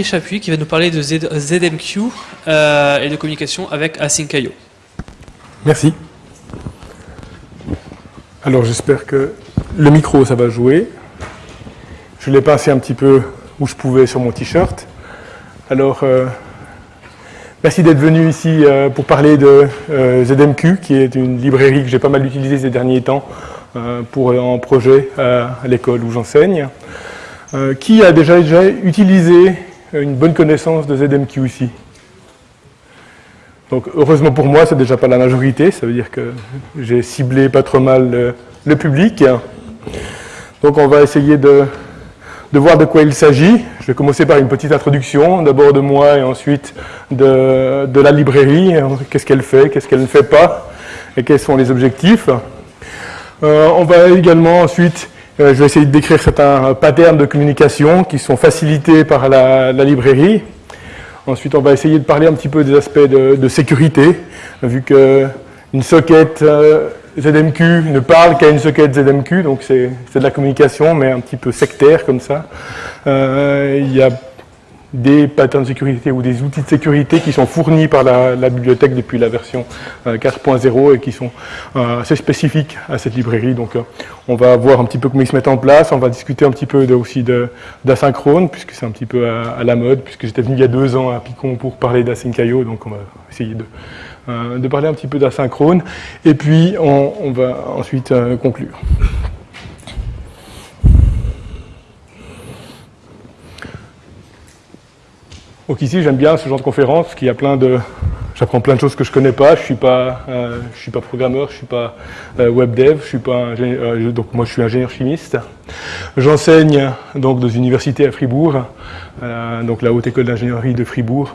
Chapuis qui va nous parler de ZMQ euh, et de communication avec Async.io. Merci. Alors j'espère que le micro ça va jouer. Je l'ai passé un petit peu où je pouvais sur mon t-shirt. Alors euh, merci d'être venu ici euh, pour parler de ZMQ qui est une librairie que j'ai pas mal utilisée ces derniers temps pour un projet à l'école où j'enseigne. qui a déjà, déjà utilisé une bonne connaissance de ZMQ ici. Donc heureusement pour moi, c'est déjà pas la majorité, ça veut dire que j'ai ciblé pas trop mal le, public. Donc on va essayer de, voir de quoi il s'agit. Je vais commencer par une petite introduction, d'abord de moi et ensuite de, la librairie, qu'est-ce qu'elle fait, qu'est-ce qu'elle ne fait pas, et quels sont les objectifs. Euh, on va également ensuite euh, je vais essayer de décrire certains patterns de communication qui sont facilités par la, librairie. Ensuite, on va essayer de parler un petit peu des aspects de, sécurité, vu qu'une socket euh, ZMQ ne parle qu'à une socket ZMQ, donc c'est de la communication, mais un petit peu sectaire comme ça. Euh, il y a des patterns de sécurité ou des outils de sécurité qui sont fournis par la, bibliothèque depuis la version 4.0 euh, et qui sont euh, assez spécifiques à cette librairie. Donc euh, on va voir un petit peu comment ils se mettent en place, on va discuter un petit peu aussi d'asynchrone, puisque c'est un petit peu à, la mode, puisque j'étais venu il y a deux ans à Picon pour parler d'Async.io, donc on va essayer de, parler un petit peu d'asynchrone, et puis on va ensuite conclure. Donc ici, j'aime bien ce genre de conférence, parce qu'il y a plein de... J'apprends plein de choses que je ne connais pas, je ne suis, pas, euh, je suis pas programmeur, je ne suis pas euh, web dev, je suis pas euh, donc moi je suis ingénieur chimiste. J'enseigne donc dans une à Fribourg, donc la Haute École d'ingénierie de Fribourg,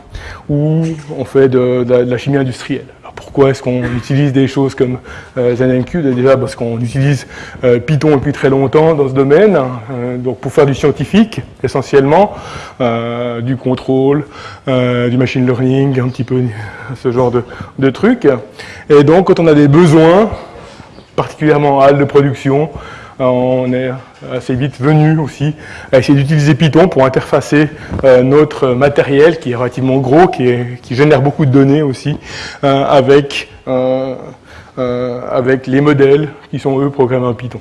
où on fait de la chimie industrielle. Pourquoi est-ce qu'on utilise des choses comme euh, ZenMQ Déjà parce qu'on utilise euh, Python depuis très longtemps dans ce domaine, hein, euh, donc pour faire du scientifique essentiellement, du contrôle, du machine learning, un petit peu ce genre de, de trucs. Et donc quand on a des besoins, particulièrement à de production, on est assez vite venu aussi à essayer d'utiliser Python pour interfacer euh, notre matériel qui est relativement gros, qui, génère beaucoup de données aussi, euh, avec, euh, avec les modèles qui sont eux programmés en Python.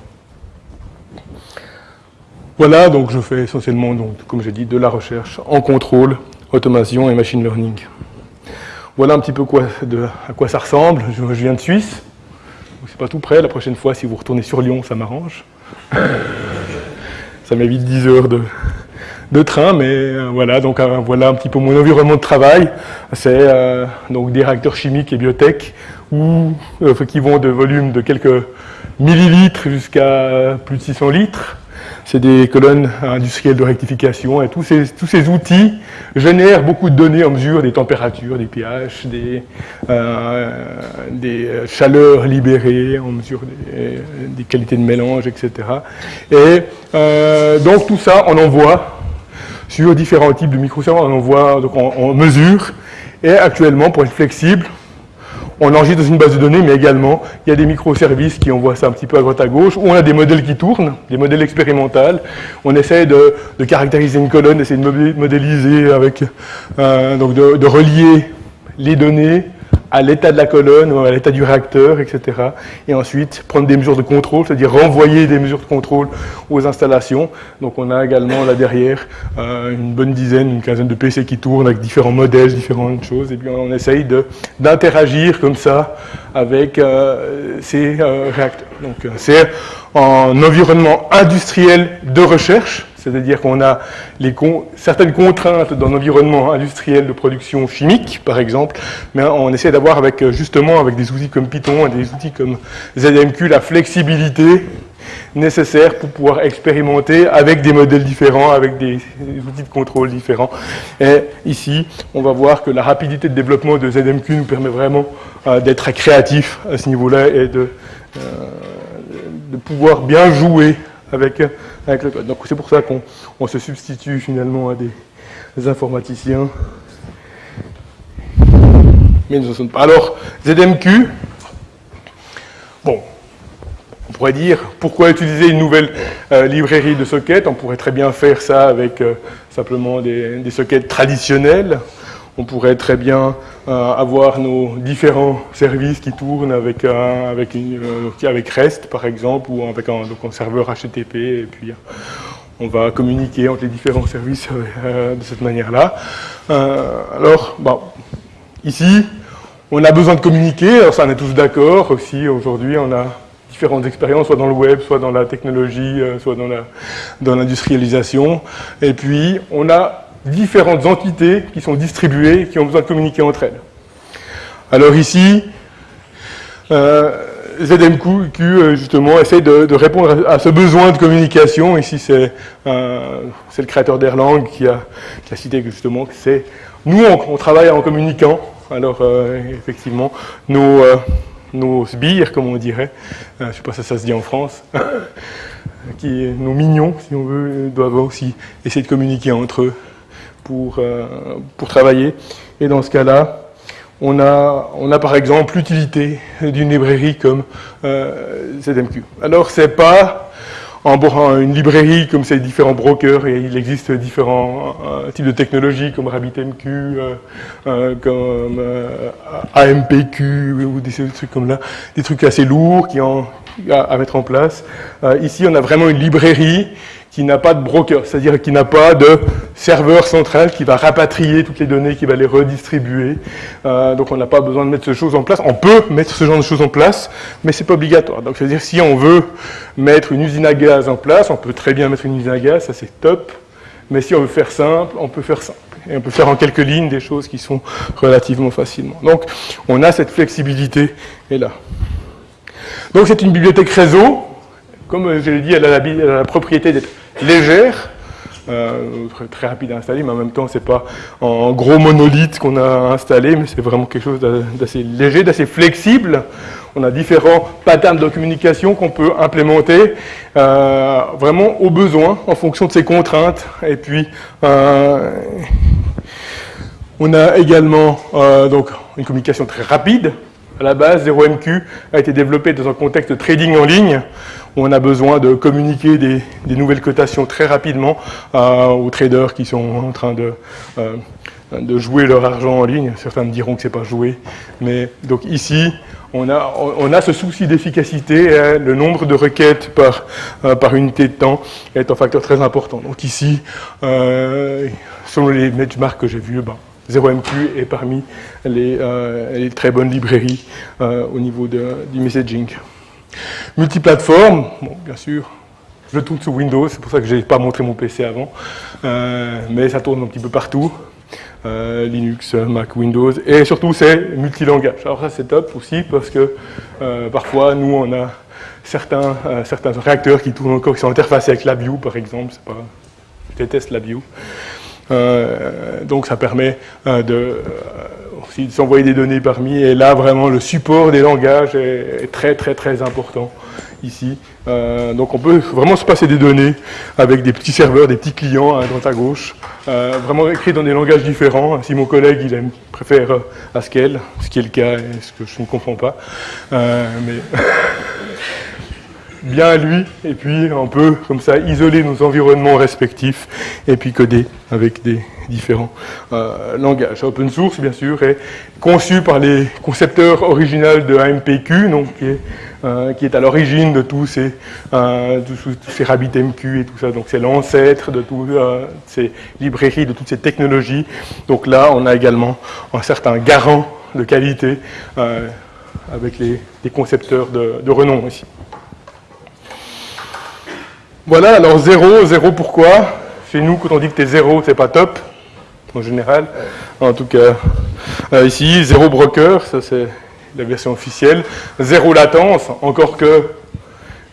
Voilà, donc je fais essentiellement, donc, comme j'ai dit, de la recherche en contrôle, automation et machine learning. Voilà un petit peu à quoi ça ressemble. je viens de Suisse, pas tout près. La prochaine fois, si vous retournez sur Lyon, ça m'arrange. ça m'évite 10 heures de, train, mais euh, voilà, donc euh, voilà un petit peu mon environnement de travail. C'est euh, donc des réacteurs chimiques et biotech qui vont de volume de quelques millilitres jusqu'à plus de 600 litres c'est des colonnes industrielles de rectification et tous ces, tous ces outils génèrent beaucoup de données en mesure des températures, des pH, des, euh, chaleurs libérées, en mesure des, qualités de mélange, etc. Et euh, donc tout ça, on envoie sur différents types de microserveurs, on envoie, donc on mesure, et actuellement, pour être flexible, on enregistre dans une base de données, mais également, il y a des microservices qui envoient ça un petit peu à droite à gauche, où on a des modèles qui tournent, des modèles expérimentaux. On essaie de, caractériser une colonne, d'essayer de modéliser avec, euh, donc de, relier les données à l'état de la colonne à l'état du réacteur, etc. Et ensuite, prendre des mesures de contrôle, c'est-à-dire renvoyer des mesures de contrôle aux installations. Donc on a également là derrière euh, une bonne dizaine, une quinzaine de PC qui tournent avec différents modèles, différentes choses. Et puis on essaye d'interagir comme ça avec euh, ces euh, réacteurs. Donc c'est un environnement industriel de recherche, c'est-à-dire qu'on a certaines contraintes dans l'environnement industriel de production chimique, par exemple, mais on essaie d'avoir avec, justement avec des outils comme Python des outils comme ZMQ la flexibilité nécessaire pour pouvoir expérimenter avec des modèles différents, avec des, outils de contrôle différents. Et ici, on va voir que la rapidité de développement de ZMQ nous permet vraiment euh, d'être créatif à ce niveau-là et de, euh, de pouvoir bien jouer avec, Donc c'est pour ça qu'on se substitue finalement à des, informaticiens. Mais nous ne sommes pas. Alors, ZMQ, bon, pourrait dire, pourquoi utiliser une nouvelle euh, librairie de sockets? On pourrait très bien faire ça avec euh, simplement des, sockets traditionnels. On pourrait très bien euh, avoir nos différents services qui tournent avec, avec, avec, REST, par exemple, ou avec un, donc serveur HTTP, et puis on va communiquer entre les différents services de cette manière-là. alors, bon, ici, on a besoin de communiquer, alors ça on est tous d'accord aussi, aujourd'hui on a différentes expériences, soit dans le web, soit dans la technologie, euh, soit dans l'industrialisation. Et puis, on a différentes entités qui sont distribuées, qui ont besoin de communiquer entre elles. Alors ici, euh, ZMQ, euh, justement, essaie de, répondre à, ce besoin de communication. Ici, c'est le créateur d'Erlang qui a, cité justement que c'est... Nous, on, travaille en communiquant. Alors, effectivement, nos nos sbires, comme on dirait, euh, je ne sais pas si ça se dit en France, qui, nos mignons, si on veut, doivent aussi essayer de communiquer entre eux pour, euh, pour travailler. Et dans ce cas-là, on a, on a par exemple l'utilité d'une librairie comme euh, ZMQ. Alors, c'est pas en une librairie comme ces différents brokers, et il existe différents euh, types de technologies comme RabbitMQ, euh, euh, comme AMPQ ou des, trucs comme là, des trucs assez lourds qui ont à mettre en place. ici, on a vraiment une librairie qui n'a pas de broker, c'est-à-dire qui n'a pas de serveur central qui va rapatrier toutes les données, qui va les redistribuer. Euh, donc on n'a pas besoin de mettre ce choses en place. On peut mettre ce genre de choses en place, mais c'est pas obligatoire. Donc c'est-à-dire si on veut mettre une usine à gaz en place, on peut très bien mettre une usine à gaz, ça c'est top. Mais si on veut faire simple, on peut faire simple. Et on peut faire en quelques lignes des choses qui sont relativement facilement. Donc on a cette flexibilité et là. Donc c'est une bibliothèque réseau. Comme je l'ai dit, elle a la propriété d'être légère, euh, très rapide à installer, mais en même temps, c'est pas en gros monolithe qu'on a installé, mais c'est vraiment quelque chose d'assez léger, d'assez flexible. On a différents patterns de communication qu'on peut implémenter euh, vraiment au besoin, en fonction de ses contraintes. Et puis, euh, on a également donc, une communication très rapide. À la base, 0MQ a été développé dans un contexte de trading en ligne où on a besoin de communiquer des, nouvelles cotations très rapidement euh, aux traders qui sont en train de, euh, de jouer leur argent en ligne. Certains me diront que ce n'est pas joué. Mais donc ici, on a, ce souci d'efficacité. Hein. le nombre de requêtes par, euh, par unité de temps est un facteur très important. Donc ici, selon les benchmarks que j'ai vus, ben, 0MQ est parmi les, les, très bonnes librairies au niveau de, du messaging. Multiplateforme, bon, bien sûr, je tourne sous Windows, c'est pour ça que je n'ai pas montré mon PC avant, euh, mais ça tourne un petit peu partout. Euh, Linux, Mac, Windows, et surtout c'est multilangage. Alors ça c'est top aussi parce que euh, parfois nous on a certains, certains réacteurs qui tournent encore, qui sont interfacés avec LabVIEW par exemple, pas, je déteste LabVIEW. Donc ça permet de aussi s'envoyer des données parmi. Et là, vraiment, le support des langages est, très, très, très important ici. Euh, donc on peut vraiment se passer des données avec des petits serveurs, des petits clients à droite à gauche, euh, vraiment écrits dans des langages différents. Si mon collègue il aime, préfère Haskell, ce qui est le cas et ce que je ne comprends pas, euh, mais bien à lui, et puis on peut comme ça isoler nos environnements respectifs et puis coder avec des différents euh, langages. Open source, bien sûr, est conçu par les concepteurs originaux de AMPQ, donc, qui, est, euh, qui est à l'origine de tous ces, euh, RabbitMQ et tout ça. Donc c'est l'ancêtre de toutes ces librairies, de toutes ces technologies. Donc là, on a également un certain garant de qualité avec les, concepteurs de, de renom ici. Voilà, alors zéro, zéro pourquoi Chez nous, quand on dit que tu es zéro, c'est pas top, en général. En tout cas, euh, ici, zéro broker, ça c'est la version officielle. Zéro latence, encore que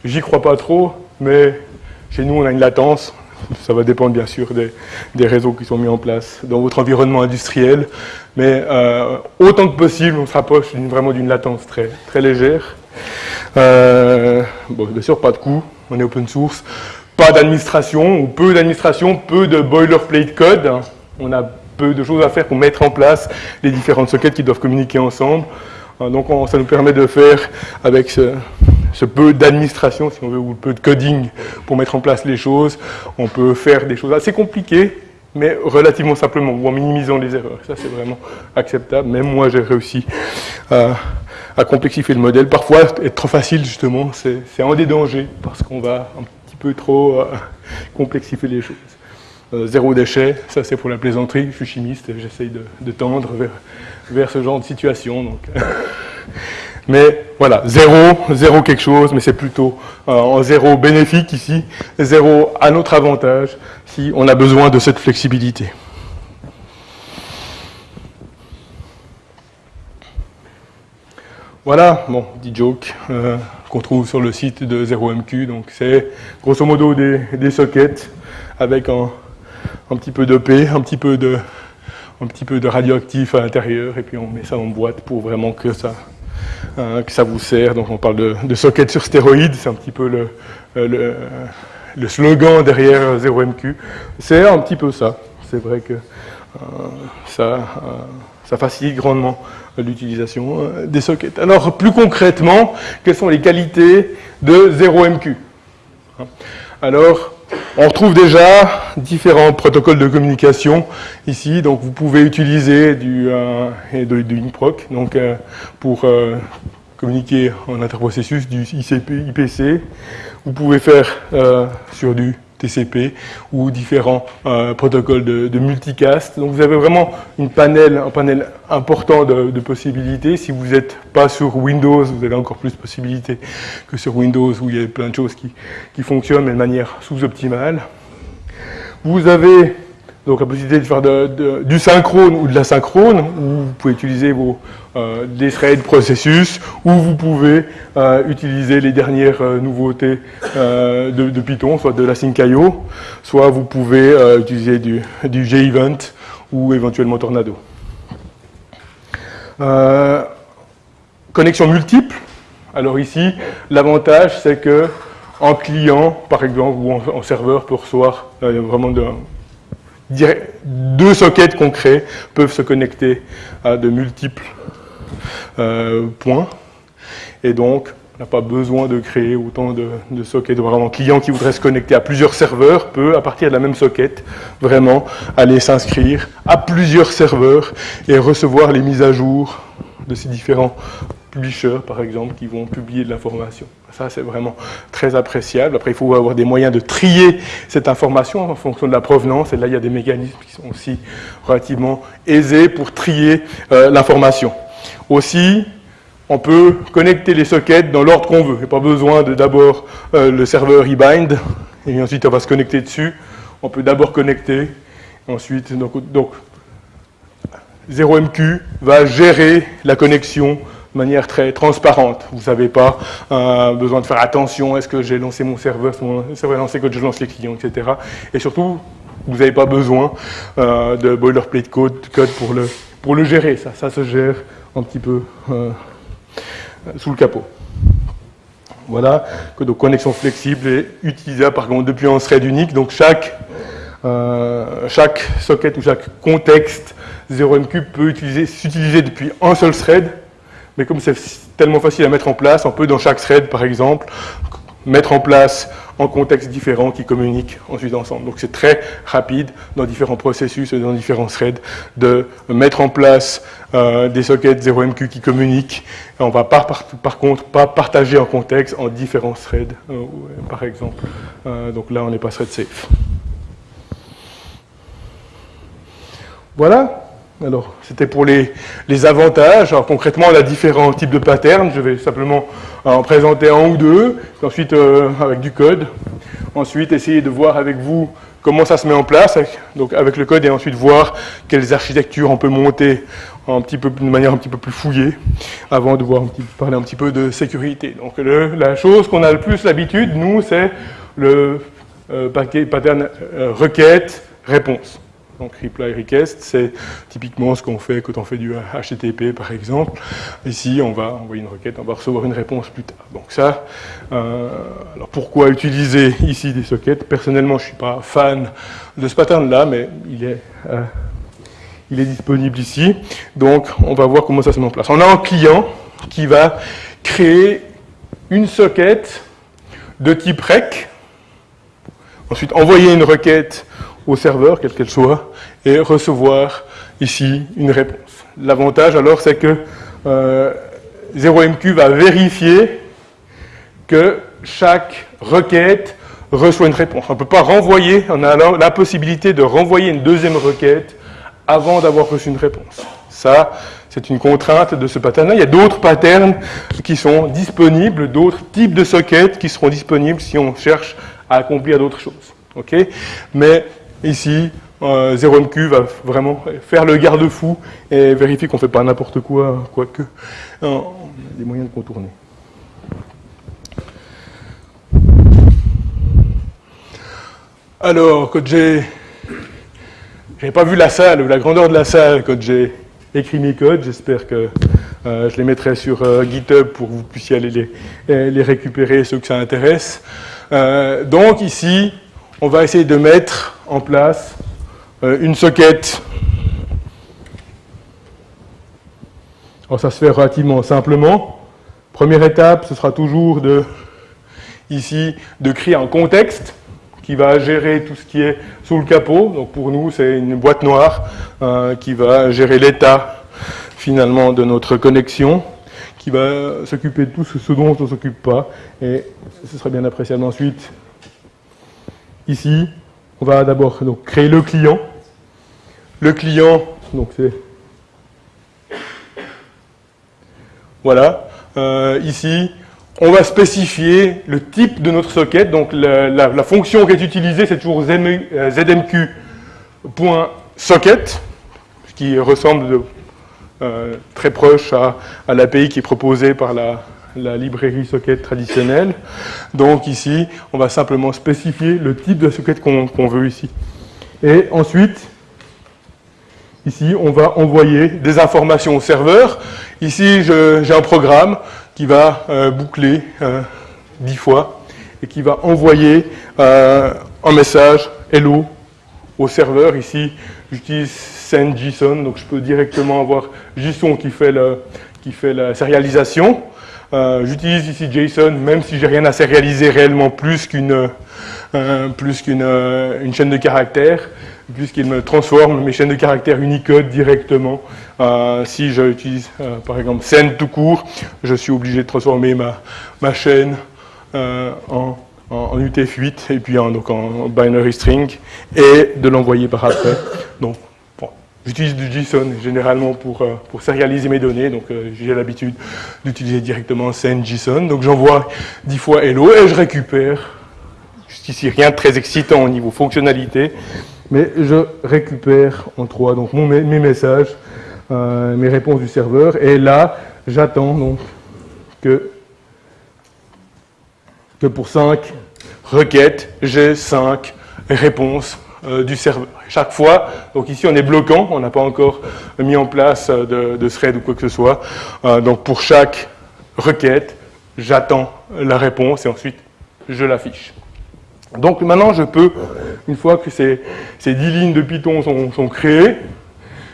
j'y crois pas trop, mais chez nous, on a une latence. Ça va dépendre bien sûr des, réseaux qui sont mis en place dans votre environnement industriel. Mais euh, autant que possible, on se rapproche vraiment d'une latence très, très légère. Euh, bon, bien sûr, pas de coût on est open source, pas d'administration, ou peu d'administration, peu de boilerplate code. On a peu de choses à faire pour mettre en place les différentes sockets qui doivent communiquer ensemble. Euh, donc ça nous permet de faire avec ce peu d'administration, si on veut, ou peu de coding pour mettre en place les choses. On peut faire des choses assez compliquées, mais relativement simplement, ou en minimisant les erreurs. Ça, c'est vraiment acceptable. Même moi, j'ai réussi à, complexifier le modèle. Parfois, être trop facile, justement, c'est un des dangers, parce qu'on va un petit peu trop euh, complexifier les choses. Euh, zéro déchet, ça c'est pour la plaisanterie, je suis chimiste, j'essaye de, tendre vers, vers, ce genre de situation. Donc. Mais voilà, zéro, zéro quelque chose, mais c'est plutôt euh, en zéro bénéfique ici, zéro à notre avantage si on a besoin de cette flexibilité. Voilà, bon, petit joke euh, qu'on trouve sur le site de 0MQ. Donc c'est grosso modo des, des, sockets avec un, petit peu d'EP, un petit peu de un petit peu de radioactif à l'intérieur et puis on met ça en boîte pour vraiment que ça Hein, vous sert. Donc on parle de, de socket sur stéroïdes, c'est un petit peu le, euh, slogan derrière 0MQ. C'est un petit peu ça. C'est vrai que euh, ça, ça facilite grandement l'utilisation des sockets. Alors plus concrètement, quelles sont les qualités de 0MQ hein Alors, on retrouve déjà différents protocoles de communication ici. Donc, vous pouvez utiliser du, euh, INPROC donc, euh, pour euh, communiquer en interprocessus du IPC. Vous pouvez faire euh, sur du TCP ou différents euh, protocoles de, multicast. Donc vous avez vraiment une panel, un panel important de, possibilités. Si vous n'êtes pas sur Windows, vous avez encore plus de possibilités que sur Windows où il y a plein de choses qui, qui fonctionnent mais de manière sous-optimale. Vous avez donc la possibilité de faire du synchrone ou de la synchrone, où vous pouvez utiliser vos, euh, des threads processus, ou vous pouvez euh, utiliser les dernières euh, nouveautés de, Python, soit de la Sync.io, soit vous pouvez utiliser du, du JEvent ou éventuellement Tornado. connexion multiple. Alors ici, l'avantage, c'est que en client, par exemple, ou en, en serveur, peut recevoir vraiment de, deux sockets concrets peuvent se connecter à de multiples euh, points. Et donc, on n'a pas besoin de créer autant de, sockets. Vraiment, un client qui voudrait se connecter à plusieurs serveurs peut, à partir de la même socket, vraiment aller s'inscrire à plusieurs serveurs et recevoir les mises à jour de ces différents publishers, par exemple, qui vont publier de l'information. Ça, c'est vraiment très appréciable. Après, il faut avoir des moyens de trier cette information en fonction de la provenance. Et là, il y a des mécanismes qui sont aussi relativement aisés pour trier euh, l'information. Aussi, on peut connecter les sockets dans l'ordre qu'on veut. Il n'y a pas besoin de d'abord euh, le serveur eBind, et ensuite on va se connecter dessus. On peut d'abord connecter, ensuite, donc, donc 0MQ va gérer la connexion manière très transparente. Vous n'avez pas euh, besoin de faire attention, est-ce que j'ai lancé mon serveur, mon serveur lancé quand je lance les clients, etc. Et surtout, vous n'avez pas besoin euh, de boilerplate code, code pour, le, gérer. Ça, ça se gère un petit peu euh, sous le capot. Voilà, que de connexion flexible et utilisable par contre depuis un thread unique. Donc chaque, chaque socket ou chaque contexte 0MQ peut s'utiliser depuis un seul thread mais comme c'est tellement facile à mettre en place, on peut dans chaque thread, par exemple, mettre en place en contexte différents qui communiquent ensuite ensemble. Donc c'est très rapide dans différents processus et dans différents threads de mettre en place euh, des sockets 0MQ qui communiquent. Et on va par, par, contre pas partager en contexte en différents threads, euh, par exemple. Euh, donc là, on n'est pas thread safe. Voilà. Alors, c'était pour les, avantages. Alors, concrètement, on a différents types de patterns. Je vais simplement en présenter un ou deux, ensuite euh, avec du code. Ensuite, essayer de voir avec vous comment ça se met en place, avec, donc avec le code, et ensuite voir quelles architectures on peut monter un petit peu, de manière un petit peu plus fouillée, avant de voir parler un petit peu de sécurité. Donc, la chose qu'on a le plus l'habitude, nous, c'est le euh, pattern euh, requête-réponse. Donc reply request, c'est typiquement ce qu'on fait quand on fait du HTTP par exemple. Ici, on va envoyer une requête, on va recevoir une réponse plus tard. Donc ça, euh, alors pourquoi utiliser ici des sockets? Personnellement, je ne suis pas fan de ce pattern-là, mais il est, euh, il est disponible ici. Donc on va voir comment ça se met en place. On a un client qui va créer une socket de type rec, ensuite envoyer une requête au serveur, quelle qu'elle soit, et recevoir ici une réponse. L'avantage alors, c'est que 0MQ euh, va vérifier que chaque requête reçoit une réponse. On ne peut pas renvoyer, on a la possibilité de renvoyer une deuxième requête avant d'avoir reçu une réponse. Ça, c'est une contrainte de ce pattern-là. Il y a d'autres patterns qui sont disponibles, d'autres types de sockets qui seront disponibles si on cherche à accomplir d'autres choses. Ok? Mais ici, 0MQ euh, va vraiment faire le garde-fou et vérifier qu'on ne fait pas n'importe quoi, quoique on a des moyens de contourner. Alors, quand j'ai... n'avais pas vu la salle ou la grandeur de la salle quand j'ai écrit mes codes. J'espère que euh, je les mettrai sur euh, GitHub pour que vous puissiez aller les, récupérer, ceux que ça intéresse. Euh, donc ici, on va essayer de mettre en place une socket. Alors ça se fait relativement simplement. Première étape, ce sera toujours de, ici, de créer un contexte qui va gérer tout ce qui est sous le capot. Donc pour nous, c'est une boîte noire euh, qui va gérer l'état finalement de notre connexion, qui va s'occuper de tout ce, dont on ne s'occupe pas. Et ce serait bien appréciable ensuite. Ici, on va d'abord créer le client. Le client, donc c'est... Voilà. Euh, ici, on va spécifier le type de notre socket. Donc la, fonction qui est utilisée, c'est toujours zmq.socket, qui ressemble euh, très proche à, l'API qui est proposée par la, librairie socket traditionnelle. Donc ici, on va simplement spécifier le type de socket qu'on veut ici. Et ensuite, ici, on va envoyer des informations au serveur. Ici, j'ai un programme qui va euh, boucler euh, dix fois et qui va envoyer euh, un message hello au serveur. Ici, j'utilise send.json, donc je peux directement avoir JSON qui fait, qui fait la sérialisation. J'utilise ici JSON, même si j'ai rien à sérialiser réellement plus qu'une qu'une une chaîne de caractères puisqu'il me transforme mes chaînes de caractères Unicode directement. Euh, si j'utilise euh, par exemple send tout court, je suis obligé de transformer ma, ma chaîne euh, en, en, UTF-8 et puis en, donc en binary string et de l'envoyer par après. Donc, J'utilise du JSON généralement pour, pour sérialiser mes données, donc j'ai l'habitude d'utiliser directement send JSON. Donc j'envoie 10 fois hello et je récupère, jusqu'ici rien de très excitant au niveau fonctionnalité, mais je récupère en trois. Donc mes messages, euh, mes réponses du serveur, et là, j'attends donc que, que pour 5 requêtes, j'ai 5 réponses euh, du serveur. Chaque fois, donc ici on est bloquant, on n'a pas encore mis en place de, de, thread ou quoi que ce soit, euh, donc pour chaque requête, j'attends la réponse et ensuite je l'affiche. Donc maintenant, je peux, une fois que ces, ces 10 lignes de Python sont, créées,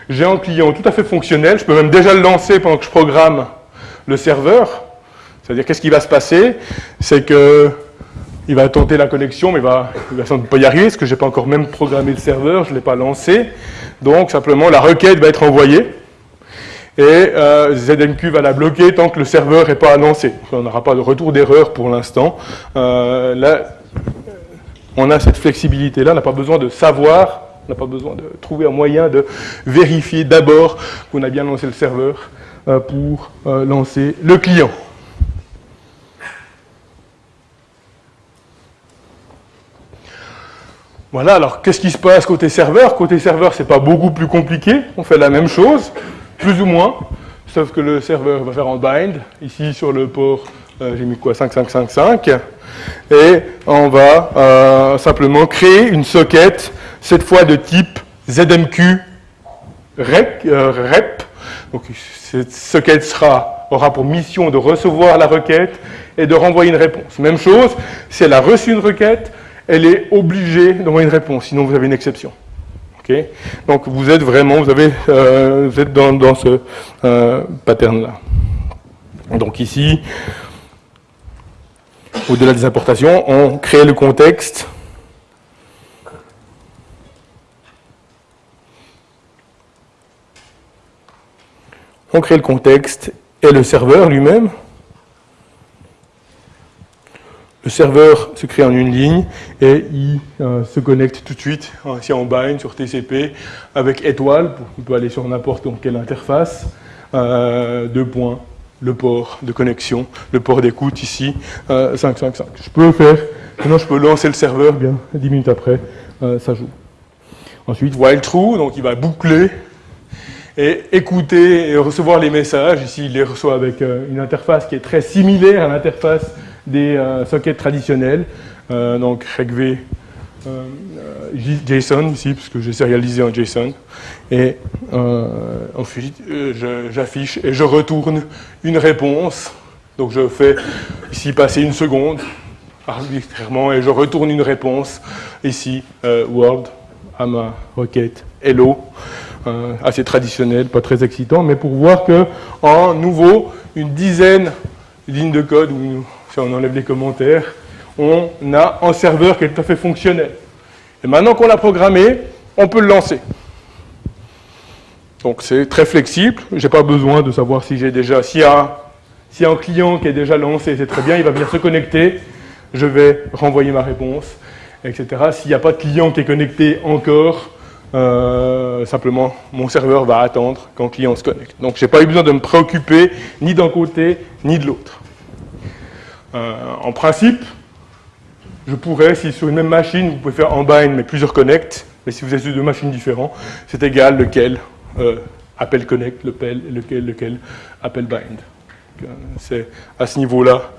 j'ai un client tout à fait fonctionnel, je peux même déjà le lancer pendant que je programme le serveur. C'est-à-dire, qu'est-ce qui va se passer? C'est que il va tenter la connexion, mais il va, sans doute pas y arriver, parce que je n'ai pas encore même programmé le serveur, je ne l'ai pas lancé. Donc, simplement, la requête va être envoyée, et euh, ZMQ va la bloquer tant que le serveur n'est pas lancé. On n'aura pas de retour d'erreur pour l'instant. Euh, là, on a cette flexibilité-là, on n'a pas besoin de savoir, on n'a pas besoin de trouver un moyen de vérifier d'abord qu'on a bien lancé le serveur euh, pour lancer le client. Voilà, alors qu'est-ce qui se passe côté serveur? Côté serveur, c'est pas beaucoup plus compliqué, on fait la même chose, plus ou moins, sauf que le serveur va faire un bind, ici sur le port, euh, j'ai mis quoi, 5555, et on va euh, simplement créer une socket, cette fois de type ZMQ rep. Euh, Donc cette socket aura pour mission de recevoir la requête et de renvoyer une réponse. Même chose, si elle a reçu une requête, elle est obligée d'envoyer une réponse, sinon vous avez une exception. Donc vous êtes vraiment, vous, avez, euh, vous êtes dans, dans ce pattern-là. Donc ici, au-delà des importations, on crée le contexte on crée le contexte et le serveur lui-même. Le serveur se crée en une ligne et il euh, se connecte tout de suite, ici en bind sur TCP, avec étoile, on peut aller sur n'importe quelle interface, euh, deux points, le port de connexion, le port d'écoute ici, 555. Euh, je peux faire, sinon je peux lancer le serveur, bien, 10 minutes après, ça joue. Ensuite, while true, donc il va boucler et écouter et recevoir les messages. Ici, il les reçoit avec une interface qui est très similaire à l'interface des euh, sockets traditionnels. Euh, donc, regv JSON ici, puisque j'ai sérialisé en JSON. Et ensuite, j'affiche et je retourne une réponse. Donc, je fais ici passer une seconde arbitrairement et je retourne une réponse ici, Word, à ma requête Hello. Euh, assez traditionnel, pas très excitant, mais pour voir que en nouveau, une dizaine de lignes de code, ou si on enlève les commentaires, on a un serveur qui est tout à fait fonctionnel. Et maintenant qu'on l'a programmé, on peut le lancer. Donc c'est très flexible, je n'ai pas besoin de savoir si j'ai déjà, s'il y, si a un client qui est déjà lancé, c'est très bien, il va venir se connecter, je vais renvoyer ma réponse, etc. S'il n'y a pas de client qui est connecté encore, euh, simplement, mon serveur va attendre quand le client se connecte. Donc, je n'ai pas eu besoin de me préoccuper ni d'un côté ni de l'autre. Euh, en principe, je pourrais, si sur une même machine, vous pouvez faire en bind, mais plusieurs connects, mais si vous êtes sur deux machines différentes, c'est égal lequel euh, appelle connect, lequel, lequel, lequel appelle bind. C'est à ce niveau-là,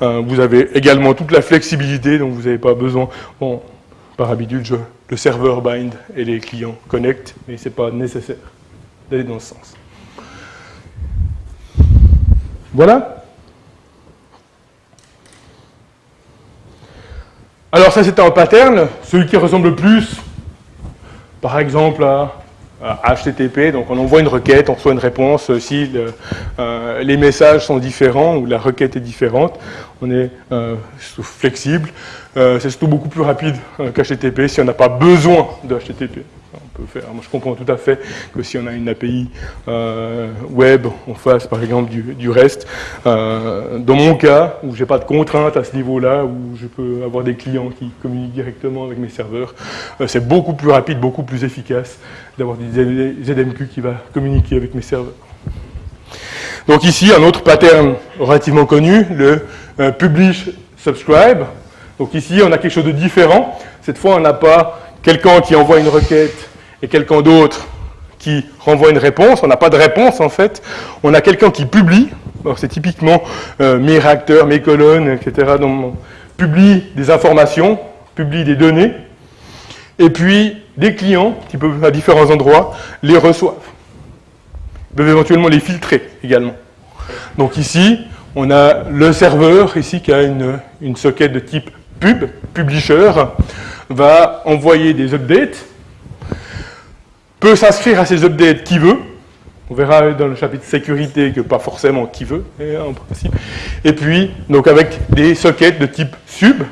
vous avez également toute la flexibilité, donc vous n'avez pas besoin. Bon, par habitude, je, le serveur bind et les clients connect, mais ce n'est pas nécessaire d'aller dans ce sens. Voilà. Alors ça c'était un pattern, celui qui ressemble le plus, par exemple à HTTP, donc on envoie une requête, on reçoit une réponse. Si euh, les messages sont différents ou la requête est différente, on est euh, flexible. Euh, c'est surtout beaucoup plus rapide qu'HTTP si on n'a pas besoin de HTTP. Faire. Moi, je comprends tout à fait que si on a une API web, on fasse par exemple du, du REST. dans mon cas, où j'ai pas de contraintes à ce niveau-là, où je peux avoir des clients qui communiquent directement avec mes serveurs, c'est beaucoup plus rapide, beaucoup plus efficace d'avoir des ZMQ qui va communiquer avec mes serveurs. Donc ici, un autre pattern relativement connu, le euh, publish subscribe. Donc ici, on a quelque chose de différent. Cette fois, on n'a pas quelqu'un qui envoie une requête et quelqu'un d'autre qui renvoie une réponse. On n'a pas de réponse, en fait. On a quelqu'un qui publie. C'est typiquement euh, mes réacteurs, mes colonnes, etc. Donc, publie des informations, publie des données. Et puis, des clients, qui peuvent à différents endroits, les reçoivent. Ils peuvent éventuellement les filtrer également. Donc ici, on a le serveur ici qui a une, une socket de type pub, publisher, va envoyer des updates, peut s'inscrire à ces updates qui veut, on verra dans le chapitre sécurité que pas forcément qui veut, en principe. Et puis, donc avec des sockets de type sub,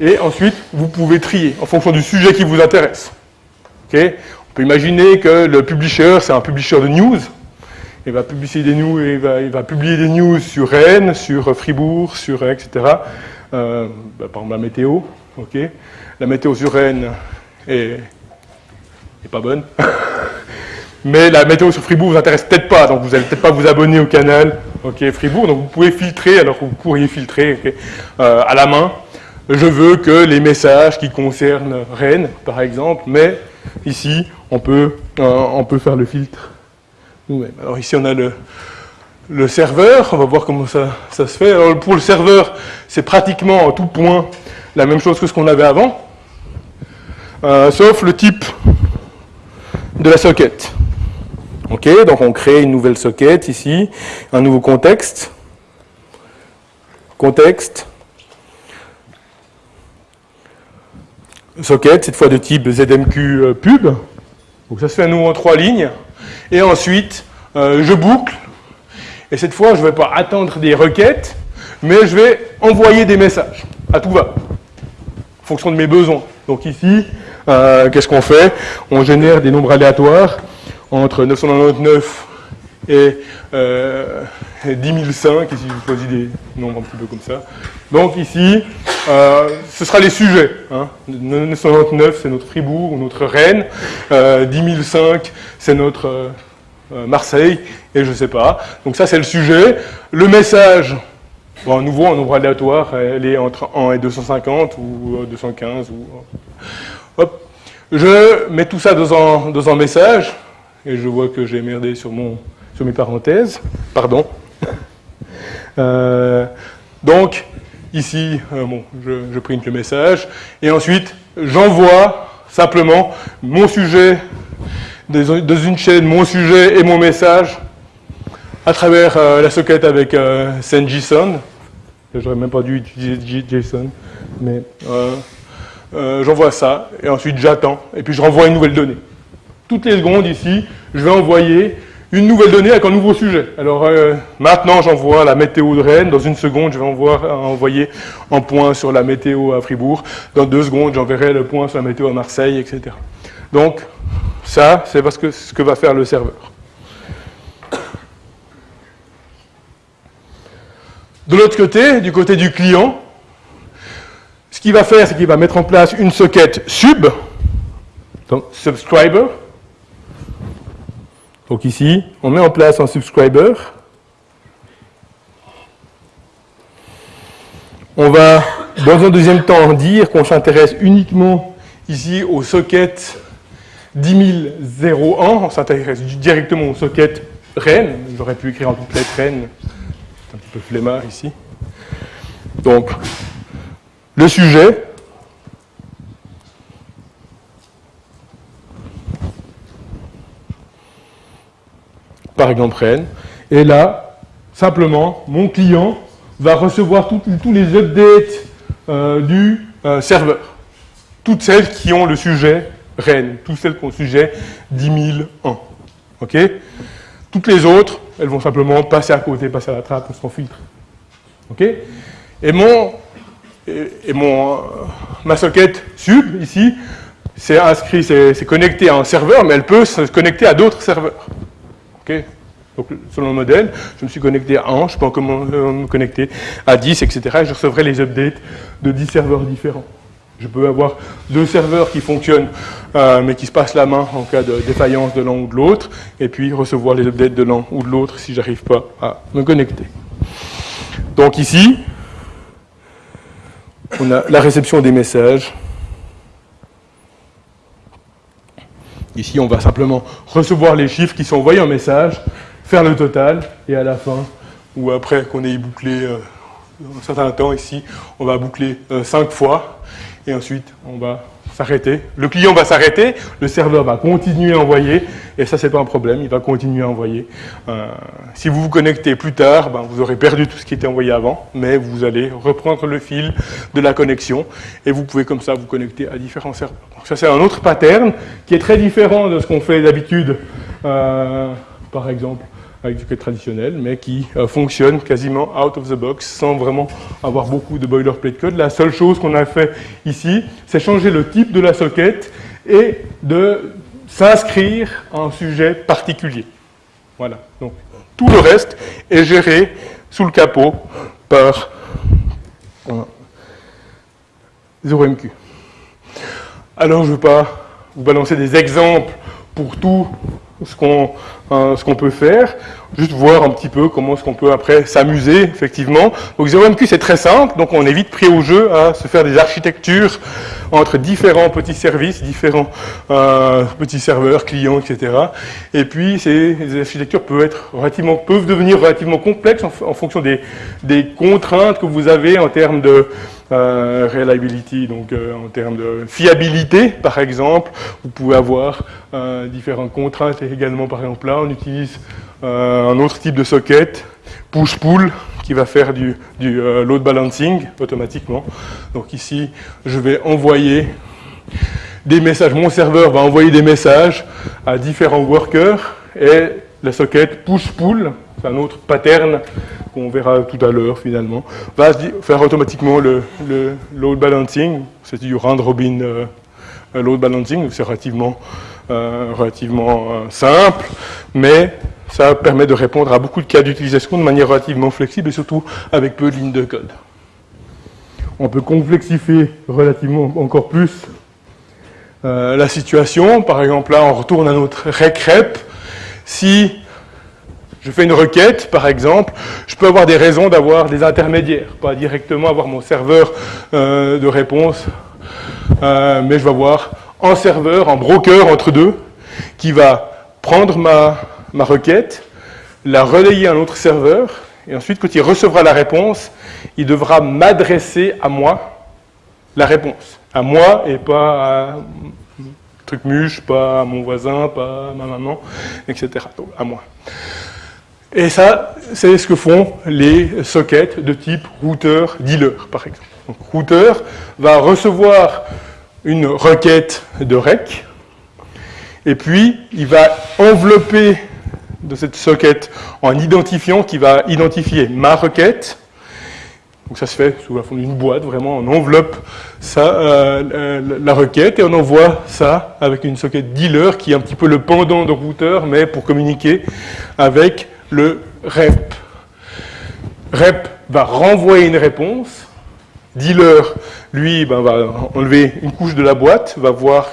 et ensuite, vous pouvez trier en fonction du sujet qui vous intéresse. On peut imaginer que le publisher, c'est un publisher de news. Il va, publier des news, il va, publier des news sur Rennes, sur Fribourg, sur etc. Euh, bah, par exemple, la météo. La météo sur Rennes est, pas bonne. Mais la météo sur Fribourg vous intéresse peut-être pas, donc vous n'allez peut-être pas vous abonner au canal ok Fribourg. Donc vous pouvez filtrer, alors que vous pourriez filtrer euh, à la main je veux que les messages qui concernent Rennes, par exemple, mais ici, on peut, euh, faire le filtre nous-mêmes. Alors ici, on a le, serveur, on va voir comment ça, se fait. Pour le serveur, c'est pratiquement en tout point la même chose que ce qu'on avait avant, euh, sauf le type de la socket. Ok, donc on crée une nouvelle socket ici, un nouveau contexte. Contexte, socket, cette fois de type ZMQ euh, pub. Donc ça se fait à nouveau en trois lignes. Et ensuite, euh, je boucle. Et cette fois, je ne vais pas attendre des requêtes. mais je vais envoyer des messages à tout va, en fonction de mes besoins. Donc ici, euh, qu'est-ce qu'on fait On génère des nombres aléatoires entre 999 et euh, 10 005, ici je choisis des nombres un petit peu comme ça. Donc ici, euh, ce sera les sujets. Hein. 999 c'est notre Fribourg ou notre Rennes, euh, 10 005 c'est notre euh, Marseille, et je ne sais pas. Donc ça c'est le sujet. Le message, à nouveau en nombre aléatoire, elle est entre 1 et 250 ou 215. Ou, hop. Je mets tout ça dans un, dans un message, et je vois que j'ai merdé sur mon sur mes parenthèses, pardon. Euh, donc, ici, euh, bon, je, je, print le message, et ensuite, j'envoie simplement mon sujet, dans une chaîne, mon sujet et mon message, à travers euh, la socket avec SendJSON. J'aurais même pas dû utiliser JSON, mais euh, j'envoie ça, et ensuite j'attends, et puis je renvoie une nouvelle donnée. Toutes les secondes, ici, je vais envoyer une nouvelle donnée avec un nouveau sujet. Alors euh, maintenant, j'envoie la météo de Rennes. Dans une seconde, je vais envoyer un point sur la météo à Fribourg. Dans deux secondes, j'enverrai le point sur la météo à Marseille, etc. Donc, ça, c'est parce que ce que va faire le serveur. De l'autre côté, du côté du client, ce qu'il va faire, c'est qu'il va mettre en place une socket sub, donc subscriber, donc ici, on met en place un subscriber. On va, dans un deuxième temps, dire qu'on s'intéresse uniquement ici au socket 10001. On s'intéresse directement au socket Rennes. J'aurais pu écrire en toutes lettres Rennes. C'est un petit peu flemmard ici. Donc, le sujet, par exemple Rennes. Et là, simplement, mon client va recevoir tous les updates euh, du euh, serveur. Toutes celles qui ont le sujet Rennes, toutes celles qui ont le sujet 10001. OK? Toutes les autres, elles vont simplement passer à côté, passer à la trappe, on s'en filtre. Et mon, et, mon, euh, ma socket sub, ici, c'est inscrit, c'est connecté à un serveur, mais elle peut se connecter à d'autres serveurs. Donc, selon le modèle, je me suis connecté à 1, je peux encore me connecter à 10, etc. Et je recevrai les updates de 10 serveurs différents. Je peux avoir deux serveurs qui fonctionnent, euh, mais qui se passent la main en cas de défaillance de l'un ou de l'autre, et puis recevoir les updates de l'un ou de l'autre si je n'arrive pas à me connecter. Donc ici, on a la réception des messages, Ici, on va simplement recevoir les chiffres qui sont envoyés en message, faire le total, et à la fin, ou après qu'on ait bouclé euh, un certain temps ici, on va boucler euh, cinq fois, et ensuite, on va s'arrêter. Le client va s'arrêter, le serveur va continuer à envoyer, et ça, c'est pas un problème, il va continuer à envoyer. Euh, si vous vous connectez plus tard, ben, vous aurez perdu tout ce qui était envoyé avant, mais vous allez reprendre le fil de la connexion, et vous pouvez comme ça vous connecter à différents serveurs. Ça, c'est un autre pattern qui est très différent de ce qu'on fait d'habitude, euh, par exemple, avec du code traditionnel, mais qui euh, fonctionne quasiment out of the box, sans vraiment avoir beaucoup de boilerplate code. La seule chose qu'on a fait ici, c'est changer le type de la socket et de s'inscrire à un sujet particulier. Voilà. Donc, tout le reste est géré sous le capot par 0MQ. Alors, je ne veux pas vous balancer des exemples pour tout ce qu'on euh, ce qu'on peut faire, juste voir un petit peu comment est-ce qu'on peut après s'amuser, effectivement. Donc 0MQ, c'est très simple, donc on est vite pris au jeu à se faire des architectures entre différents petits services, différents euh, petits serveurs, clients, etc. Et puis, ces, architectures peuvent, être relativement, peuvent devenir relativement complexes en, en fonction des, des, contraintes que vous avez en termes de euh, reliability, donc euh, en termes de fiabilité, par exemple. Vous pouvez avoir euh, différentes contraintes également, par exemple là, on utilise un autre type de socket, push-pull, qui va faire du, du load balancing automatiquement. Donc ici, je vais envoyer des messages, mon serveur va envoyer des messages à différents workers et la socket push-pull, c'est un autre pattern qu'on verra tout à l'heure finalement, va faire automatiquement le, load balancing, c'est du round robin euh, load balancing, c'est relativement, euh, relativement euh, simple, mais ça permet de répondre à beaucoup de cas d'utilisation de manière relativement flexible et surtout avec peu de lignes de code. On peut complexifier relativement encore plus la situation. Par exemple, là, on retourne à notre rec-rep. Si je fais une requête, par exemple, je peux avoir des raisons d'avoir des intermédiaires, pas directement avoir mon serveur euh, de réponse, euh, mais je vais avoir un serveur, un broker entre deux, qui va prendre ma, requête, la relayer à un autre serveur, et ensuite, quand il recevra la réponse, il devra m'adresser à moi la réponse. À moi et pas à truc muche, pas à mon voisin, pas à ma maman, etc. à moi. Et ça, c'est ce que font les sockets de type routeur-dealer, par exemple. Donc, routeur va recevoir une requête de rec, et puis il va envelopper de cette socket en identifiant qui va identifier ma requête. Donc ça se fait sous la forme d'une boîte, vraiment, on enveloppe ça, euh, la requête et on envoie ça avec une socket dealer qui est un petit peu le pendant de routeur, mais pour communiquer avec le rep. Rep va renvoyer une réponse. Dealer, lui, ben, va enlever une couche de la boîte, va voir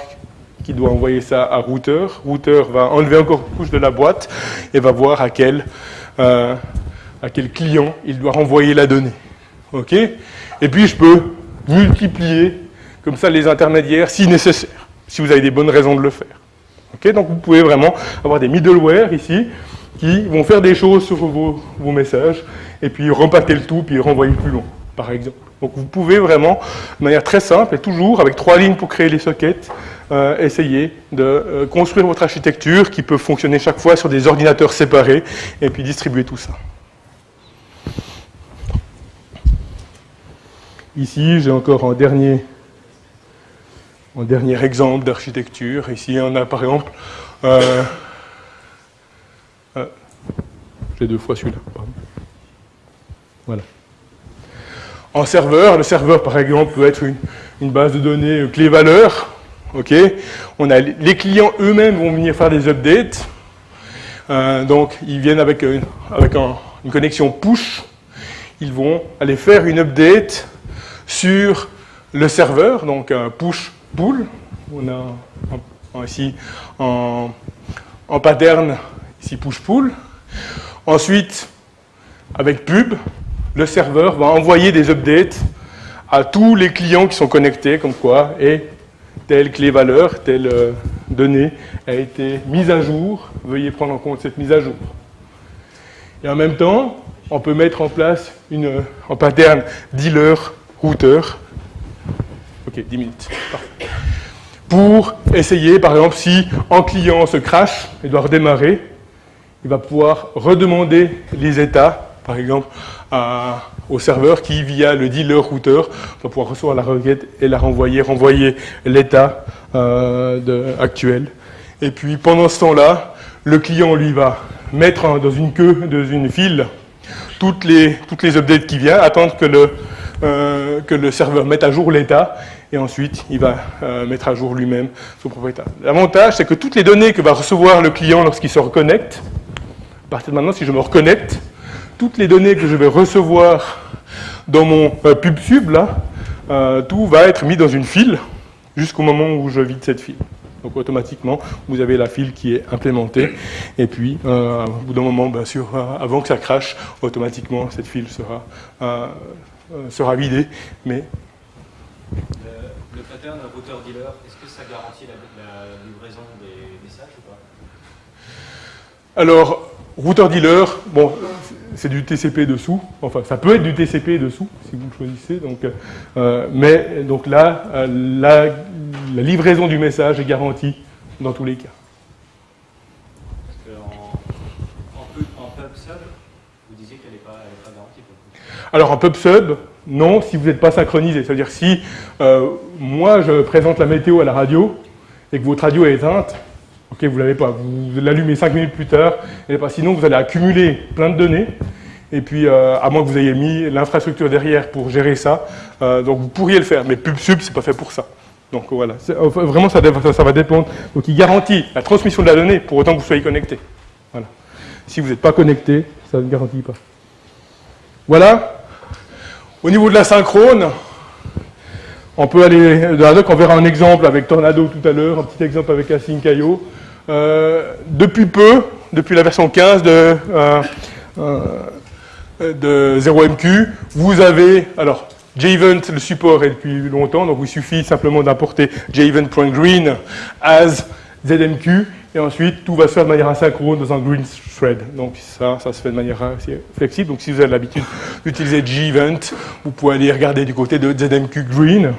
qu'il doit envoyer ça à routeur. Routeur va enlever encore une couche de la boîte et va voir à quel, euh, à quel client il doit renvoyer la donnée. OK? Et puis, je peux multiplier comme ça les intermédiaires si nécessaire, si vous avez des bonnes raisons de le faire. OK? Donc, vous pouvez vraiment avoir des middleware ici qui vont faire des choses sur vos, messages, et puis repacker le tout, puis renvoyer plus long, par exemple. Donc vous pouvez vraiment, de manière très simple, et toujours avec trois lignes pour créer les sockets, euh, essayer de euh, construire votre architecture qui peut fonctionner chaque fois sur des ordinateurs séparés, et puis distribuer tout ça. Ici, j'ai encore un dernier, un dernier exemple d'architecture. Ici, on a par exemple euh, j'ai deux fois celui-là. Voilà. En serveur, le serveur par exemple peut être une, base de données euh, On a, les clients eux-mêmes vont venir faire des updates. Euh, donc ils viennent avec, euh, une connexion push. Ils vont aller faire une update sur le serveur, donc un push pull. On a ici en, en pattern ici push pull. Ensuite, avec pub, le serveur va envoyer des updates à tous les clients qui sont connectés, comme quoi, et telle clé valeur, telle euh, donnée a été mise à jour, veuillez prendre en compte cette mise à jour. Et en même temps, on peut mettre en place une, un pattern dealer routeur. Ok, 10 minutes. Pour essayer, par exemple, si un client se crache et doit redémarrer, il va pouvoir redemander les états, par exemple, au serveur qui, via le dealer routeur, va pouvoir recevoir la requête et la renvoyer, renvoyer l'état euh, actuel. Et puis, pendant ce temps-là, le client, lui, va mettre dans une queue, dans une file, toutes les, updates qui viennent, attendre que le, euh, que le serveur mette à jour l'état, et ensuite il va euh, mettre à jour lui-même son propriétaire. L'avantage, c'est que toutes les données que va recevoir le client lorsqu'il se reconnecte, à partir de maintenant, si je me reconnecte, toutes les données que je vais recevoir dans mon euh, pub sub, là, euh, tout va être mis dans une file jusqu'au moment où je vide cette file. Donc automatiquement, vous avez la file qui est implémentée. Et puis, euh, au bout d'un moment, bien sûr, avant que ça crache, automatiquement, cette file sera, sera vidée. Mais... Le, pattern routeur-dealer, est-ce que ça garantit la, la livraison des messages ou pas? Alors, Routeur dealer, bon, c'est du TCP dessous. Enfin, ça peut être du TCP dessous, si vous le choisissez. Donc, euh, mais donc là, euh, la, livraison du message est garantie dans tous les cas. Parce en, en, pub sub, vous disiez qu'elle n'est pas, pas, garantie. Alors en pub sub, non, si vous n'êtes pas synchronisé. C'est-à-dire si euh, moi je présente la météo à la radio et que votre radio est éteinte, Ok, vous l'avez pas. Vous l'allumez 5 minutes plus tard. Et pas. Sinon, vous allez accumuler plein de données. Et puis, euh, à moins que vous ayez mis l'infrastructure derrière pour gérer ça, euh, donc vous pourriez le faire. Mais PubSub, c'est pas fait pour ça. Donc voilà, vraiment ça, ça, va dépendre. Donc il garantit la transmission de la donnée pour autant que vous soyez connecté. Voilà. Si vous n'êtes pas connecté, ça ne garantit pas. Voilà. Au niveau de la synchrone, on peut aller la doc, on verra un exemple avec Tornado tout à l'heure, un petit exemple avec Async.io. Euh, depuis peu, depuis la version 15 de, euh, euh, de 0MQ, vous avez, alors, JEvent, le support est depuis longtemps, donc il suffit simplement d'importer jevent.green as ZMQ, et ensuite tout va se faire de manière asynchrone dans un green thread. Donc ça, ça se fait de manière assez flexible. Donc si vous avez l'habitude d'utiliser JEvent, vous pouvez aller regarder du côté de ZMQ Green.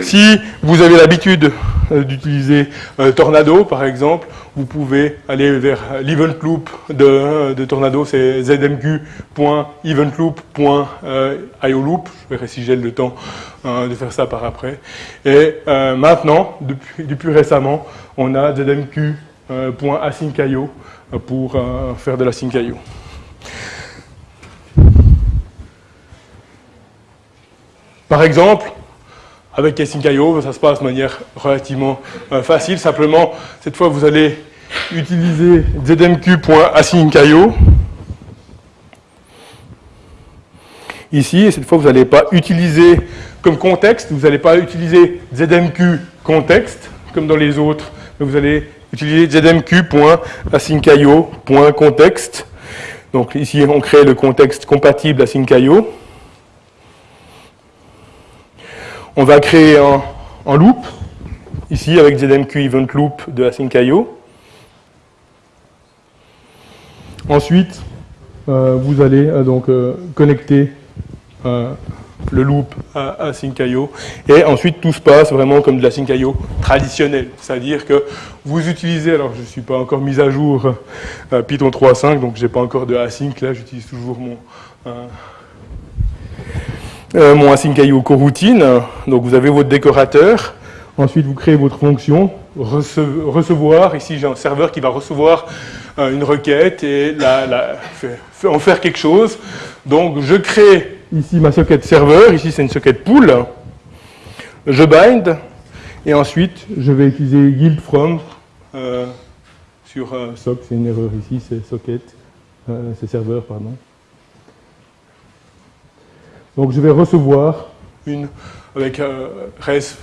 Si vous avez l'habitude euh, d'utiliser euh, Tornado, par exemple, vous pouvez aller vers l'event loop de, de Tornado, c'est zmq.eventloop.ioloop. Je verrai si j'ai le temps euh, de faire ça par après. Et maintenant, depuis, depuis, récemment, on a zmq.async.io pour faire de la sync.io. Par exemple, avec Async.io, ça se passe de manière relativement euh, facile. Simplement, cette fois, vous allez utiliser zmq.async.io. Ici, et cette fois, vous n'allez pas utiliser comme contexte, vous n'allez pas utiliser zmq contexte, comme dans les autres, vous allez utiliser zmq.async.io.context. Donc ici, on crée le contexte compatible async.io. On va créer un, loop, ici avec ZMQ Event Loop de Async.io. Ensuite, euh, vous allez euh, donc euh, connecter le loop à Async.io et ensuite tout se passe vraiment comme de l'Async.io traditionnel. C'est-à-dire que vous utilisez, alors je ne suis pas encore mis à jour Python 3.5, donc je n'ai pas encore de Async, là j'utilise toujours mon euh, mon async.io coroutine. Donc vous avez votre décorateur. Ensuite, vous créez votre fonction recevoir. Ici, j'ai un serveur qui va recevoir euh, une requête et la, en faire quelque chose. Donc, je crée ici ma socket serveur. Ici, c'est une socket pool. Je bind. Et ensuite, je vais utiliser guild from euh, sur sock. C'est une erreur ici, c'est socket. c'est serveur, pardon. Donc je vais recevoir une, avec euh, res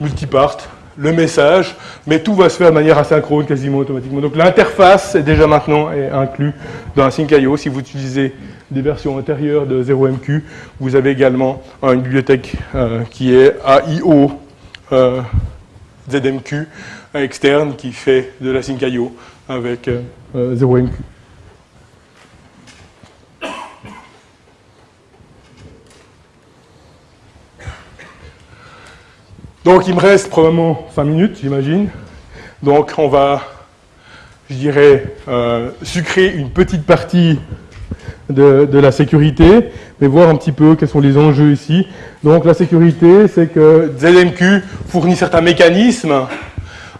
multipart, le message, mais tout va se faire de manière asynchrone, quasiment automatiquement. Donc l'interface est déjà maintenant inclus dans Async.io. Si vous utilisez des versions antérieures de 0MQ, vous avez également une bibliothèque euh, qui est AIO euh, ZMQ externe qui fait de l'Async.io avec 0MQ. Donc il me reste probablement 5 minutes, j'imagine. Donc on va, je dirais, euh, sucrer une petite partie de, la sécurité, mais voir un petit peu quels sont les enjeux ici. Donc la sécurité, c'est que ZMQ fournit certains mécanismes.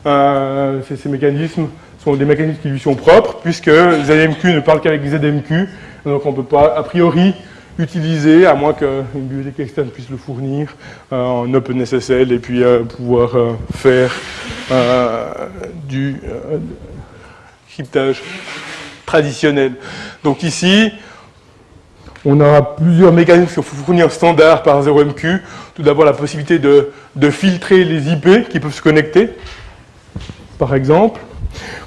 Euh, ces, mécanismes sont des mécanismes qui lui sont propres, puisque ZMQ ne parle qu'avec ZMQ, donc on ne peut pas, a priori, utiliser, à moins qu'une bibliothèque externe puisse le fournir euh, en OpenSSL et puis euh, pouvoir euh, faire du cryptage traditionnel. Donc ici, on a plusieurs mécanismes qui sont fournis standard par 0MQ. Tout d'abord, la possibilité de, filtrer les IP qui peuvent se connecter. Par exemple,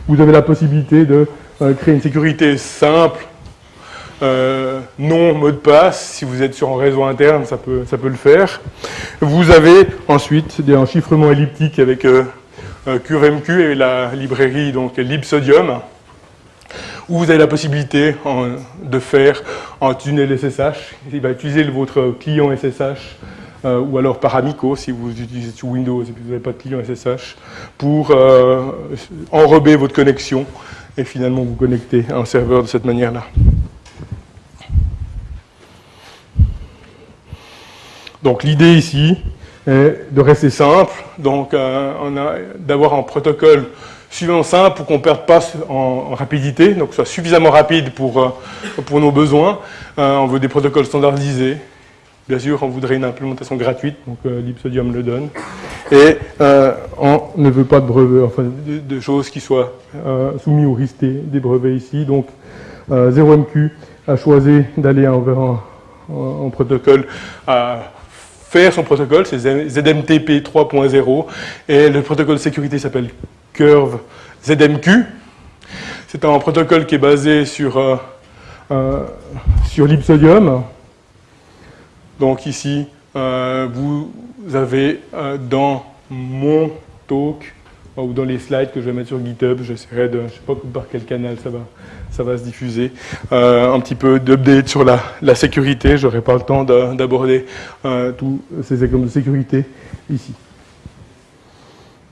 vous avez la possibilité de créer une sécurité simple euh, non mot de passe, si vous êtes sur un réseau interne, ça peut, le faire. Vous avez ensuite un chiffrement elliptique avec euh, QRMQ et la librairie donc libsodium, où vous avez la possibilité de faire un tunnel SSH. Il va utiliser votre client SSH euh, ou alors par Amico si vous utilisez sur Windows et que vous n'avez pas de client SSH pour enrober votre connexion et finalement vous connecter à un serveur de cette manière-là. Donc l'idée ici est de rester simple, donc euh, d'avoir un protocole suffisamment simple pour qu'on ne perde pas en, rapidité, donc soit suffisamment rapide pour, euh, pour nos besoins. on veut des protocoles standardisés. Bien sûr, on voudrait une implémentation gratuite, donc l'Ipsodium le donne. Et on ne veut pas de brevets, enfin de, choses qui soient soumises au risque des, brevets ici. Donc 0MQ a choisi d'aller vers un, un protocole à faire son protocole, c'est ZMTP 3.0, et le protocole de sécurité s'appelle Curve ZMQ. C'est un protocole qui est basé sur, euh, euh, l'Ipsodium. Donc ici, euh, vous avez dans mon talk, ou dans les slides que je vais mettre sur GitHub, j'essaierai de, je ne sais pas par quel canal ça va, ça va se diffuser. Un petit peu d'update sur la, la sécurité. Je n'aurai pas le temps d'aborder tous ces exemples de sécurité ici.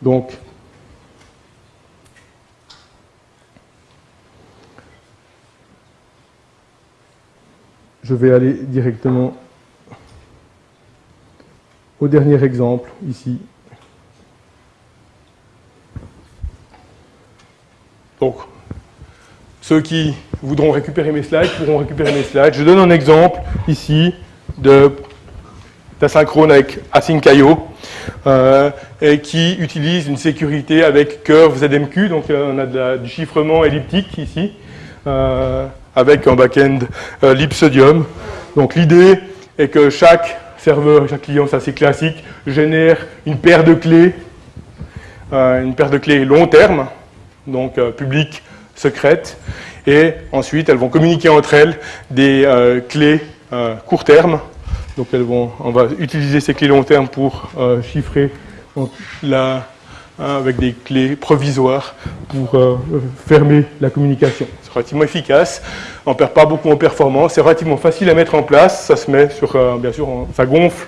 Donc, je vais aller directement au dernier exemple ici. Donc, ceux qui voudront récupérer mes slides pourront récupérer mes slides. Je donne un exemple ici d'asynchrone avec Async.io euh, et qui utilise une sécurité avec Curve ZMQ. Donc euh, on a du chiffrement elliptique ici euh, avec un back-end Lipsodium. Donc l'idée est que chaque serveur, chaque client, c'est assez classique, génère une paire de clés, une paire de clés long terme, donc public secrètes, et ensuite elles vont communiquer entre elles des euh, clés euh, court terme. Donc elles vont, on va utiliser ces clés long terme pour euh, chiffrer la, avec des clés provisoires pour fermer la communication. Relativement efficace, on ne perd pas beaucoup en performance, c'est relativement facile à mettre en place, ça se met sur, bien sûr, ça gonfle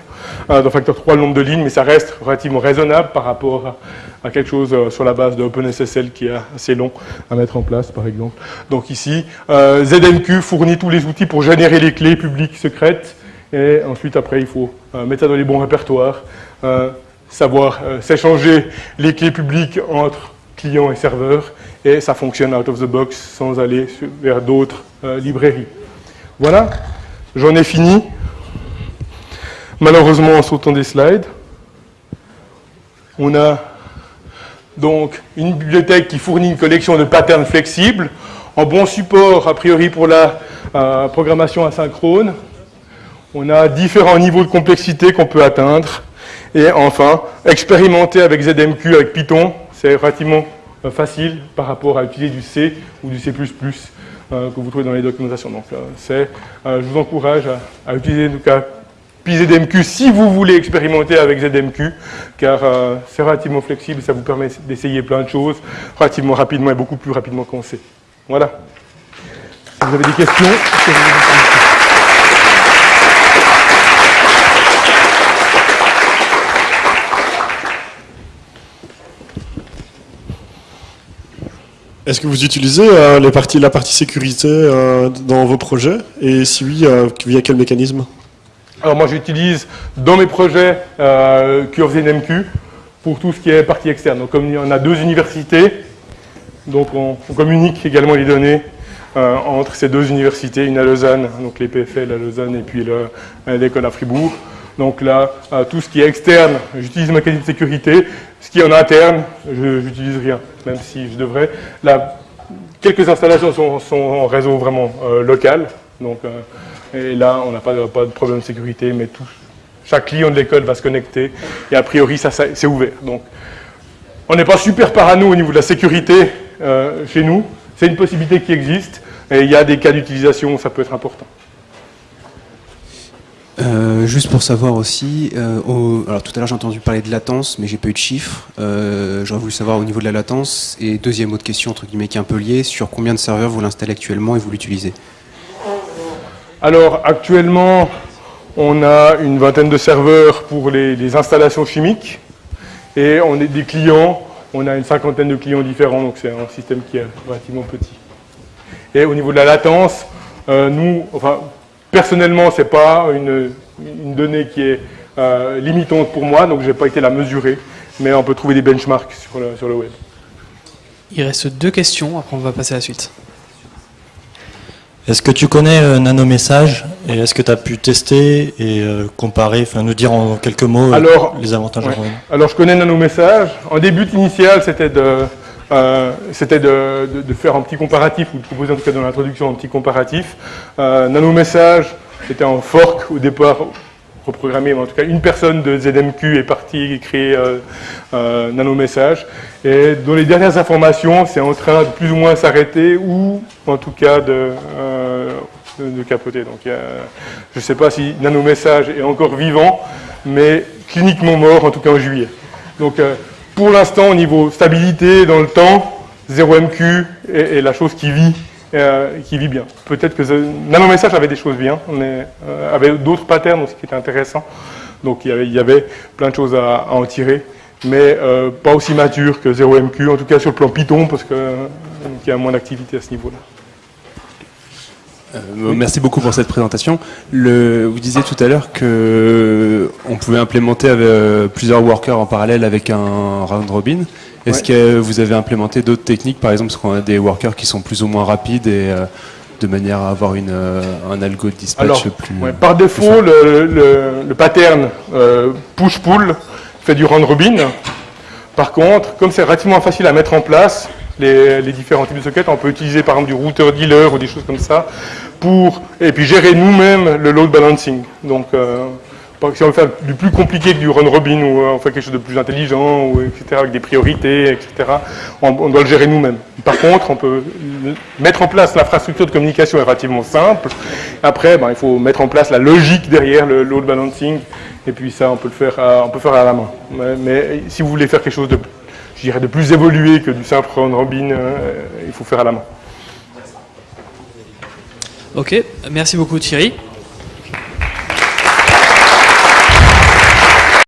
d'un facteur 3 le nombre de lignes, mais ça reste relativement raisonnable par rapport à, quelque chose euh, sur la base de OpenSSL qui est assez long à mettre en place, par exemple. Donc ici, euh, ZMQ fournit tous les outils pour générer les clés publiques secrètes, et ensuite, après, il faut euh, mettre ça dans les bons répertoires, savoir s'échanger les clés publiques entre clients et serveurs, et ça fonctionne out of the box sans aller vers d'autres librairies. Voilà, j'en ai fini. Malheureusement, en sautant des slides, on a donc une bibliothèque qui fournit une collection de patterns flexibles, en bon support a priori pour la euh, programmation asynchrone. On a différents niveaux de complexité qu'on peut atteindre. Et enfin, expérimenter avec ZMQ, avec Python, c'est relativement euh, facile par rapport à utiliser du C ou du C++ euh, que vous trouvez dans les documentations. Donc, je vous encourage à, utiliser en tout cas ZMQ si vous voulez expérimenter avec ZMQ, car euh, c'est relativement flexible, ça vous permet d'essayer plein de choses relativement rapidement et beaucoup plus rapidement qu'on sait. Voilà. vous avez des questions? Est-ce que vous utilisez euh, la partie sécurité euh, dans vos projets? Et si oui, via quel mécanisme? Alors moi j'utilise dans mes projets euh, CurveZMQ pour tout ce qui est partie externe. Donc comme on a deux universités, donc on, communique également les données euh, entre ces deux universités, une à Lausanne, donc les PFL à Lausanne et puis l'école à Fribourg. Donc là, euh, tout ce qui est externe, j'utilise ma qualité de sécurité. Ce qui est en interne, je n'utilise rien, même si je devrais. Là, quelques installations sont, en réseau vraiment euh, local, donc et là, on n'a pas, de problème de sécurité, mais tout, chaque client de l'école va se connecter. Et a priori, ça, c'est ouvert. Donc, on n'est pas super parano au niveau de la sécurité euh, chez nous. C'est une possibilité qui existe. Et il y a des cas d'utilisation où ça peut être important. Euh, juste pour savoir aussi, euh, alors tout à l'heure j'ai entendu parler de latence, mais j'ai pas eu de chiffres. J'aurais voulu savoir au niveau de la latence. Et deuxième autre question, entre guillemets, qui est un peu liée, sur combien de serveurs vous l'installez actuellement et vous l'utilisez? Alors actuellement, on a une vingtaine de serveurs pour les, installations chimiques et on est des clients, on a une cinquantaine de clients différents, donc c'est un système qui est relativement petit. Et au niveau de la latence, euh, nous, enfin, personnellement, ce n'est pas une, donnée qui est euh, limitante pour moi, donc je n'ai pas été la mesurer, mais on peut trouver des benchmarks sur le, sur le web. Il reste deux questions, après on va passer à la suite. Est-ce que tu connais euh, Nanomessage et est-ce que tu as pu tester et euh, comparer, enfin nous dire en quelques mots euh, Alors, les avantages ouais. Alors je connais Nanomessage. En début initial, c'était de, euh, c'était de, faire un petit comparatif, ou de proposer en tout cas dans l'introduction un petit comparatif. Euh, Nanomessage, c'était un fork au départ reprogrammé, mais en tout cas une personne de ZMQ est partie créer euh, Nanomessage. Et dans les dernières informations, c'est en train de plus ou moins s'arrêter ou en tout cas de, capoter. Donc je ne sais pas si Nanomessage est encore vivant, mais cliniquement mort en tout cas en juillet. Donc pour l'instant, au niveau stabilité dans le temps, 0MQ est, la chose qui vit, euh, qui vit bien. Peut-être que Nanomessage avait des choses bien, mais euh, avait d'autres patterns aussi qui étaient intéressants. Donc il y avait, plein de choses à, en tirer, mais euh, pas aussi mature que 0MQ, en tout cas sur le plan Python, parce qu'il y a moins d'activité à ce niveau-là. Euh, Merci beaucoup pour cette présentation. Le, vous disiez tout à l'heure que on pouvait implémenter avec, euh, plusieurs workers en parallèle avec un round robin. Est-ce Ouais. que vous avez implémenté d'autres techniques, par exemple, parce qu'on a des workers qui sont plus ou moins rapides et euh, de manière à avoir une, euh, un algo de dispatch Alors, plus. Ouais, par défaut, le, le- le pattern euh, push-pull fait du round robin. Par contre, comme c'est relativement facile à mettre en place, les, différents types de sockets, on peut utiliser par exemple du router dealer ou des choses comme ça pour et puis gérer nous-mêmes le load balancing. Donc, euh, si on veut faire du plus compliqué que du run robin ou euh, on fait quelque chose de plus intelligent ou etc avec des priorités etc. On, doit le gérer nous-mêmes. Par contre, on peut mettre en place l'infrastructure de communication est relativement simple. Après, ben, il faut mettre en place la logique derrière le load balancing et puis ça, on peut le faire, à, on peut faire à la main. Mais, mais si vous voulez faire quelque chose de, je dirais, de plus évolué que du simple round robin, euh, il faut faire à la main. Ok, merci beaucoup Thierry.